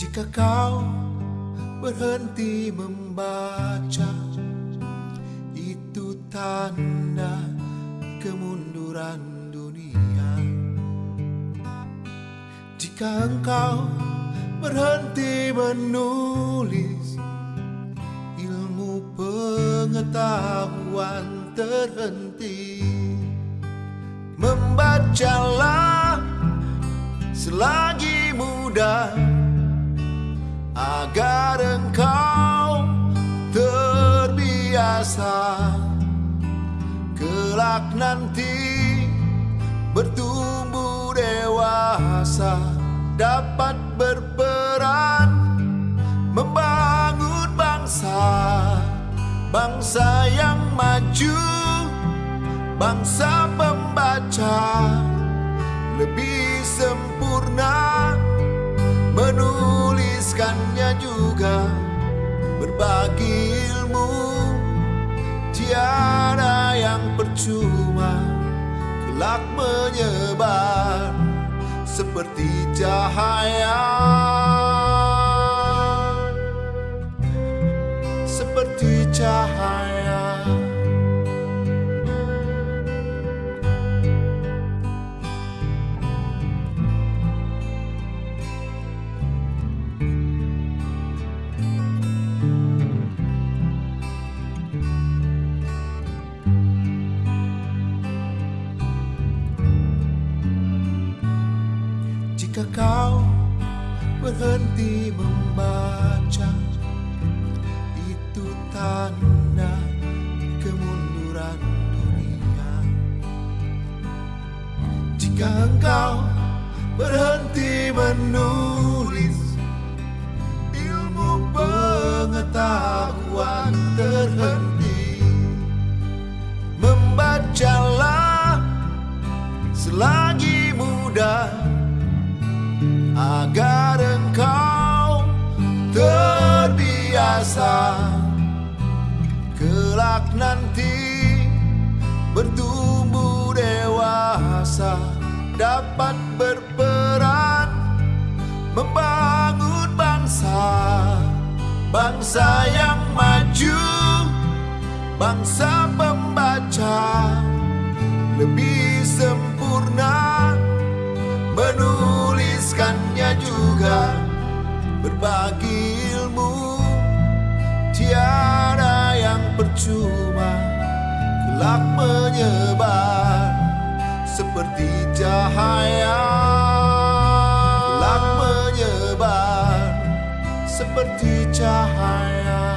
Jika kau berhenti membaca Itu tanda kemunduran dunia. Jika engkau berhenti menulis Ilmu pengetahuan terhenti. Membacalah selagi muda Agar engkau terbiasa Kelak nanti bertumbuh dewasa Dapat berperan membangun bangsa Bangsa yang maju Bangsa pembaca lebih sempurna Menuliskannya juga berbagi ilmu. Tiada yang percuma Kelak menyebar seperti cahaya Jika kau berhenti membaca Itu tanda kemunduran dunia. Jika engkau berhenti menulis Ilmu pengetahuan terhenti Membacalah selagi muda agar engkau terbiasa kelak nanti bertumbuh dewasa dapat berperan membangun bangsa bangsa yang maju bangsa pembaca lebih sempurna percuma kelak menyebar seperti cahaya. Kelak menyebar seperti cahaya